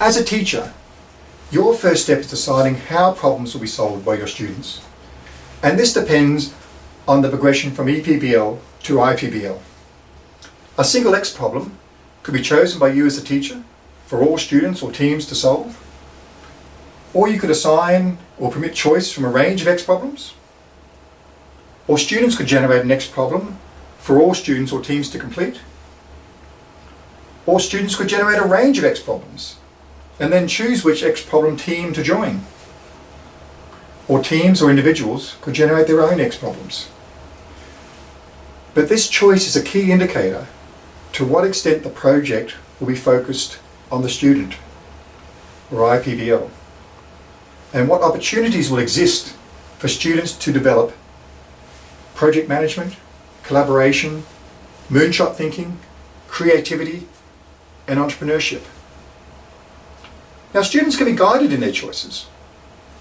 As a teacher, your first step is deciding how problems will be solved by your students. And this depends on the progression from EPBL to IPBL. A single X problem could be chosen by you as a teacher for all students or teams to solve. Or you could assign or permit choice from a range of X problems. Or students could generate an X problem for all students or teams to complete. Or students could generate a range of X problems and then choose which X problem team to join. Or teams or individuals could generate their own X problems. But this choice is a key indicator to what extent the project will be focused on the student, or IPBL, and what opportunities will exist for students to develop project management, collaboration, moonshot thinking, creativity, and entrepreneurship. Now students can be guided in their choices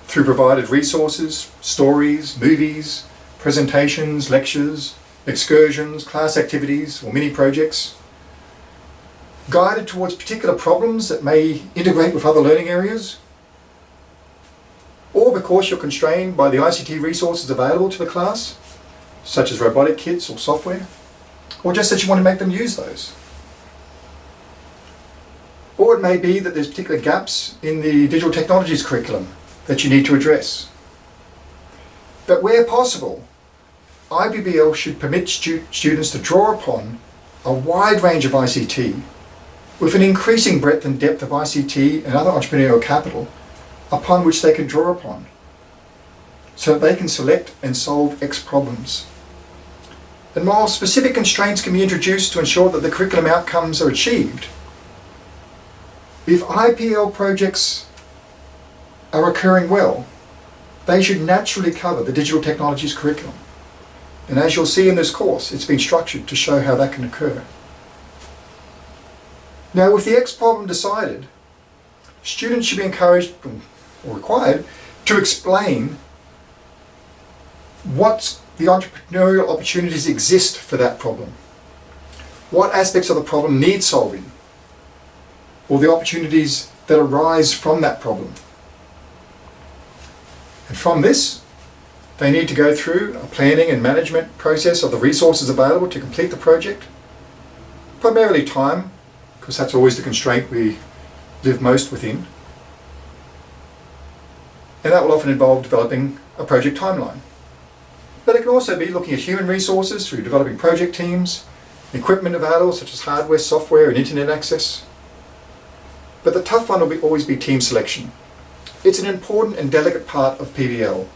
through provided resources, stories, movies, presentations, lectures, excursions, class activities, or mini projects, guided towards particular problems that may integrate with other learning areas, or because you're constrained by the ICT resources available to the class, such as robotic kits or software, or just that you want to make them use those. Or it may be that there's particular gaps in the digital technologies curriculum that you need to address. But where possible, IPBL should permit stu students to draw upon a wide range of ICT with an increasing breadth and depth of ICT and other entrepreneurial capital upon which they can draw upon so that they can select and solve X problems. And while specific constraints can be introduced to ensure that the curriculum outcomes are achieved, if IPL projects are occurring well, they should naturally cover the digital technologies curriculum. And as you'll see in this course, it's been structured to show how that can occur. Now with the X problem decided, students should be encouraged or required to explain what the entrepreneurial opportunities exist for that problem. What aspects of the problem need solving or the opportunities that arise from that problem. And from this, they need to go through a planning and management process of the resources available to complete the project, primarily time, because that's always the constraint we live most within. And that will often involve developing a project timeline. But it can also be looking at human resources through developing project teams, equipment available such as hardware, software and internet access. But the tough one will be, always be team selection. It's an important and delicate part of PBL.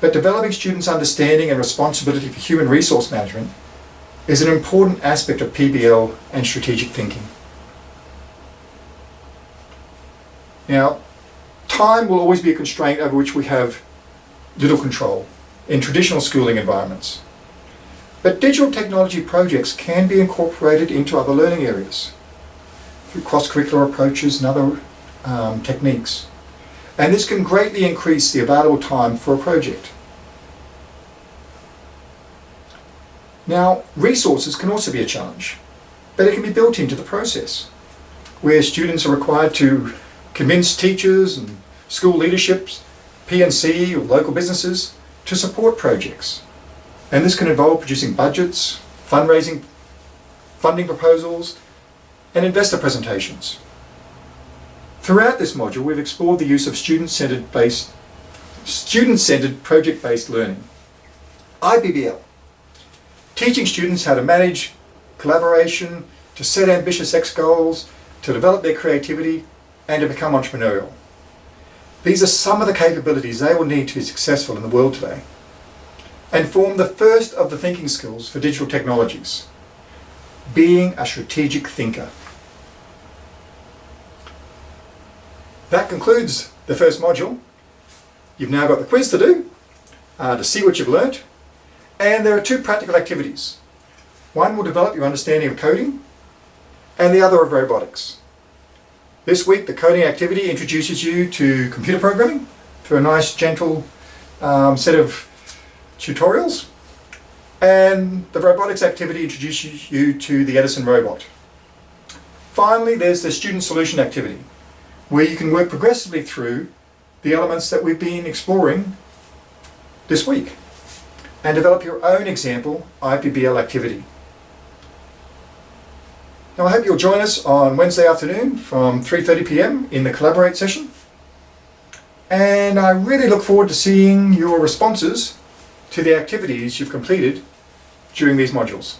But developing students' understanding and responsibility for human resource management is an important aspect of PBL and strategic thinking. Now, time will always be a constraint over which we have little control in traditional schooling environments. But digital technology projects can be incorporated into other learning areas through cross-curricular approaches and other um, techniques. And this can greatly increase the available time for a project. Now, resources can also be a challenge, but it can be built into the process, where students are required to convince teachers and school leaderships, P&C or local businesses to support projects. And this can involve producing budgets, fundraising, funding proposals, and investor presentations. Throughout this module, we've explored the use of student-centered based student-centered project-based learning. IPBL teaching students how to manage collaboration, to set ambitious X goals, to develop their creativity, and to become entrepreneurial. These are some of the capabilities they will need to be successful in the world today and form the first of the thinking skills for digital technologies, being a strategic thinker. That concludes the first module. You've now got the quiz to do uh, to see what you've learnt and there are two practical activities. One will develop your understanding of coding, and the other of robotics. This week the coding activity introduces you to computer programming through a nice gentle um, set of tutorials and the robotics activity introduces you to the Edison robot. finally, there's the student solution activity, where you can work progressively through the elements that we've been exploring this week and develop your own example IPBL activity. Now I hope you'll join us on Wednesday afternoon from 3.30pm in the Collaborate session. And I really look forward to seeing your responses to the activities you've completed during these modules.